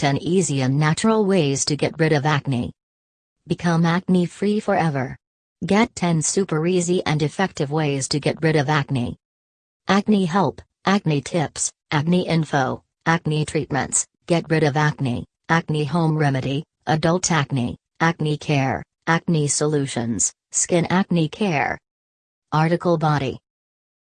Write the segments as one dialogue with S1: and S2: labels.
S1: 10 Easy and Natural Ways to Get Rid of Acne. Become acne free forever. Get 10 super easy and effective ways to get rid of acne. Acne Help, Acne Tips, Acne Info, Acne Treatments, Get rid of acne, Acne Home Remedy, Adult Acne, Acne Care, Acne Solutions, Skin Acne Care. Article Body.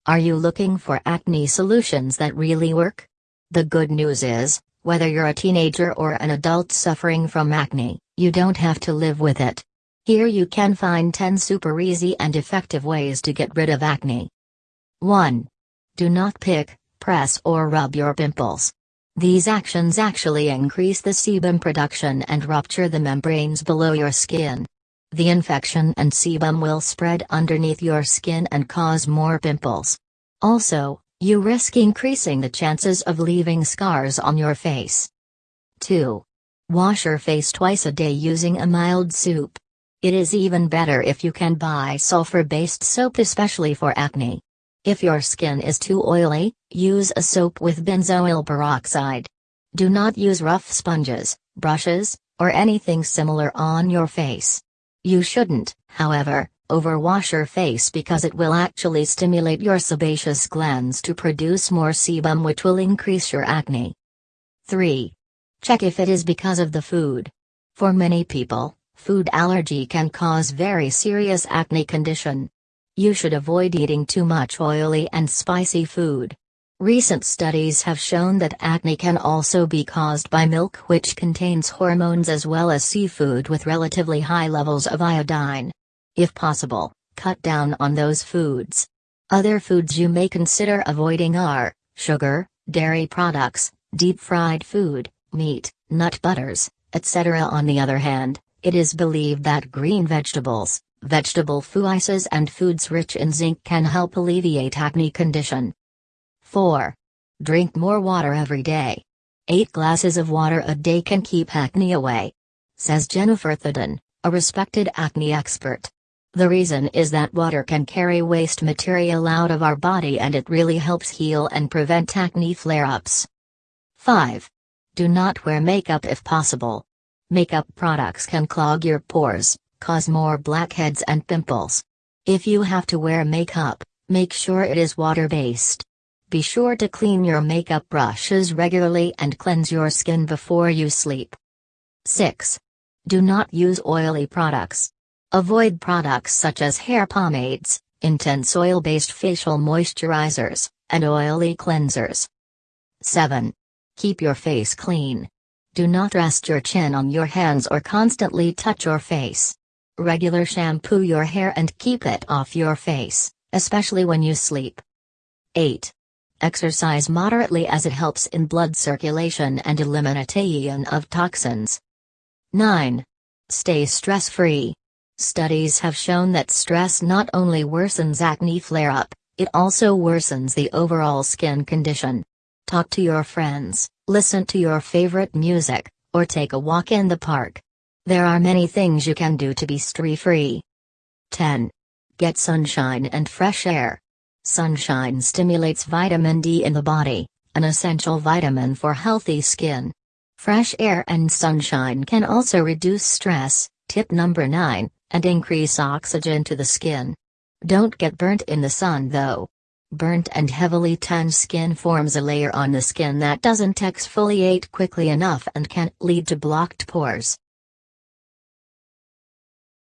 S1: Are you looking for acne solutions that really work? The good news is, whether you're a teenager or an adult suffering from acne, you don't have to live with it. Here you can find 10 super easy and effective ways to get rid of acne. 1. Do not pick, press or rub your pimples. These actions actually increase the sebum production and rupture the membranes below your skin. The infection and sebum will spread underneath your skin and cause more pimples. Also, you risk increasing the chances of leaving scars on your face. 2. Wash your face twice a day using a mild soap. It is even better if you can buy sulfur based soap, especially for acne. If your skin is too oily, use a soap with benzoyl peroxide. Do not use rough sponges, brushes, or anything similar on your face. You shouldn't, however, overwash your face because it will actually stimulate your sebaceous glands to produce more sebum which will increase your acne. 3. Check if it is because of the food. For many people, food allergy can cause very serious acne condition. You should avoid eating too much oily and spicy food. Recent studies have shown that acne can also be caused by milk which contains hormones as well as seafood with relatively high levels of iodine. If possible, cut down on those foods. Other foods you may consider avoiding are sugar, dairy products, deep fried food, meat, nut butters, etc. On the other hand, it is believed that green vegetables, Vegetable fuices and foods rich in zinc can help alleviate acne condition. 4. Drink more water every day. 8 glasses of water a day can keep acne away. Says Jennifer Thuden, a respected acne expert. The reason is that water can carry waste material out of our body and it really helps heal and prevent acne flare-ups. 5. Do not wear makeup if possible. Makeup products can clog your pores, cause more blackheads and pimples. If you have to wear makeup, make sure it is water-based. Be sure to clean your makeup brushes regularly and cleanse your skin before you sleep. 6. Do not use oily products. Avoid products such as hair pomades, intense oil-based facial moisturizers, and oily cleansers. 7. Keep your face clean. Do not rest your chin on your hands or constantly touch your face. Regular shampoo your hair and keep it off your face, especially when you sleep. 8. Exercise moderately as it helps in blood circulation and elimination of toxins. 9. Stay stress free. Studies have shown that stress not only worsens acne flare up, it also worsens the overall skin condition. Talk to your friends, listen to your favorite music, or take a walk in the park. There are many things you can do to be stress free. 10. Get sunshine and fresh air. Sunshine stimulates vitamin D in the body, an essential vitamin for healthy skin. Fresh air and sunshine can also reduce stress, tip number 9, and increase oxygen to the skin. Don't get burnt in the sun though. Burnt and heavily tanned skin forms a layer on the skin that doesn't exfoliate quickly enough and can lead to blocked pores.